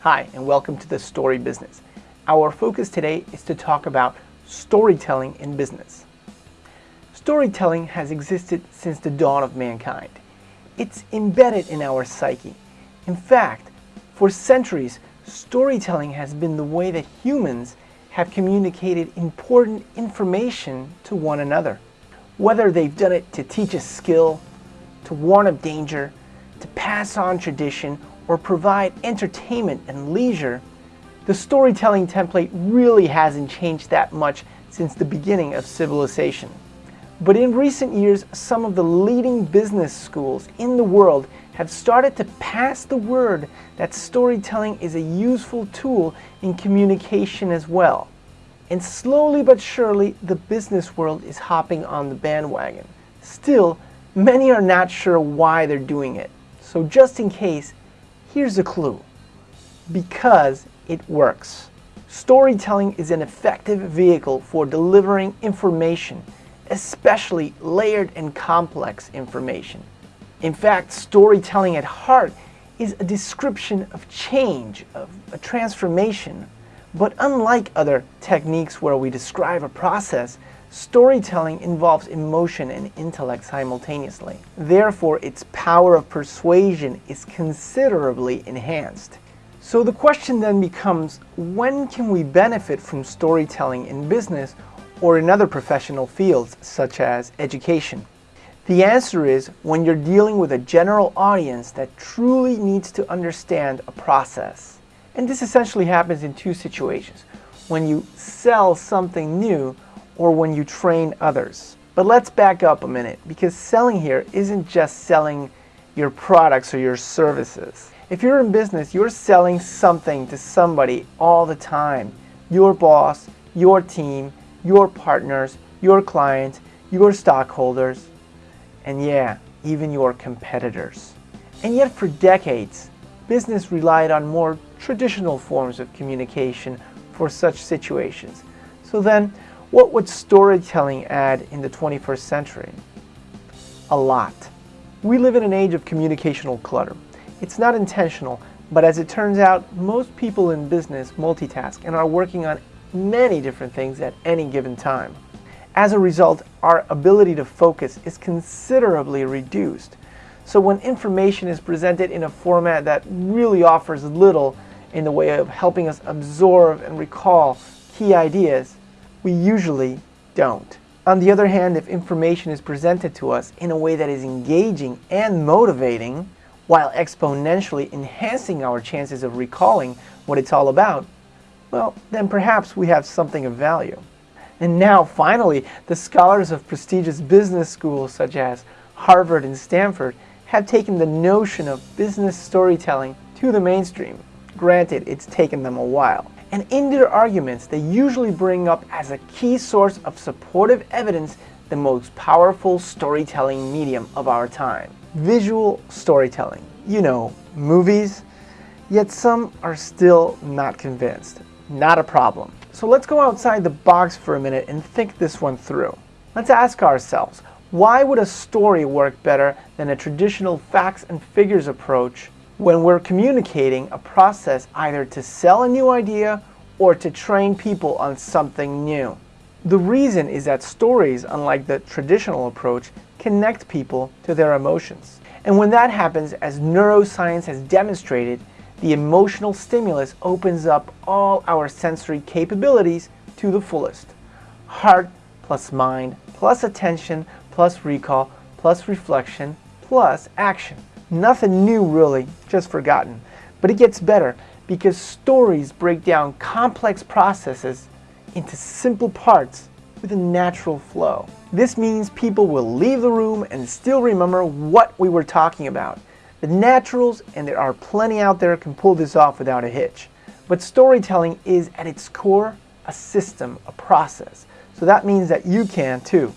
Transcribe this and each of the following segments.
Hi, and welcome to the Story Business. Our focus today is to talk about storytelling in business. Storytelling has existed since the dawn of mankind. It's embedded in our psyche. In fact, for centuries, storytelling has been the way that humans have communicated important information to one another. Whether they've done it to teach a skill, to warn of danger, to pass on tradition, or provide entertainment and leisure, the storytelling template really hasn't changed that much since the beginning of civilization. But in recent years, some of the leading business schools in the world have started to pass the word that storytelling is a useful tool in communication as well. And slowly but surely, the business world is hopping on the bandwagon. Still, many are not sure why they're doing it. So just in case, Here's a clue. Because it works. Storytelling is an effective vehicle for delivering information, especially layered and complex information. In fact, storytelling at heart is a description of change, of a transformation. But unlike other techniques where we describe a process, Storytelling involves emotion and intellect simultaneously. Therefore, its power of persuasion is considerably enhanced. So the question then becomes, when can we benefit from storytelling in business or in other professional fields such as education? The answer is when you're dealing with a general audience that truly needs to understand a process. And this essentially happens in two situations. When you sell something new or when you train others. But let's back up a minute because selling here isn't just selling your products or your services. If you're in business, you're selling something to somebody all the time. Your boss, your team, your partners, your clients, your stockholders, and yeah, even your competitors. And yet for decades, business relied on more traditional forms of communication for such situations. So then, what would storytelling add in the 21st century? A lot. We live in an age of communicational clutter. It's not intentional, but as it turns out, most people in business multitask and are working on many different things at any given time. As a result, our ability to focus is considerably reduced. So when information is presented in a format that really offers little in the way of helping us absorb and recall key ideas, we usually don't. On the other hand, if information is presented to us in a way that is engaging and motivating, while exponentially enhancing our chances of recalling what it's all about, well, then perhaps we have something of value. And now, finally, the scholars of prestigious business schools such as Harvard and Stanford have taken the notion of business storytelling to the mainstream. Granted, it's taken them a while. And in their arguments, they usually bring up as a key source of supportive evidence the most powerful storytelling medium of our time. Visual storytelling. You know, movies. Yet some are still not convinced. Not a problem. So let's go outside the box for a minute and think this one through. Let's ask ourselves, why would a story work better than a traditional facts and figures approach when we're communicating a process either to sell a new idea or to train people on something new. The reason is that stories, unlike the traditional approach, connect people to their emotions. And when that happens, as neuroscience has demonstrated, the emotional stimulus opens up all our sensory capabilities to the fullest. Heart plus mind plus attention plus recall plus reflection plus action. Nothing new really, just forgotten. But it gets better because stories break down complex processes into simple parts with a natural flow. This means people will leave the room and still remember what we were talking about. The naturals, and there are plenty out there, can pull this off without a hitch. But storytelling is at its core a system, a process. So that means that you can too.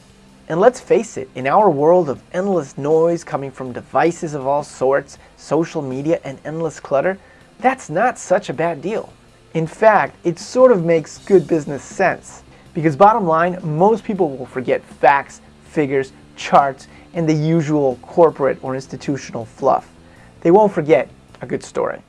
And let's face it, in our world of endless noise coming from devices of all sorts, social media, and endless clutter, that's not such a bad deal. In fact, it sort of makes good business sense. Because bottom line, most people will forget facts, figures, charts, and the usual corporate or institutional fluff. They won't forget a good story.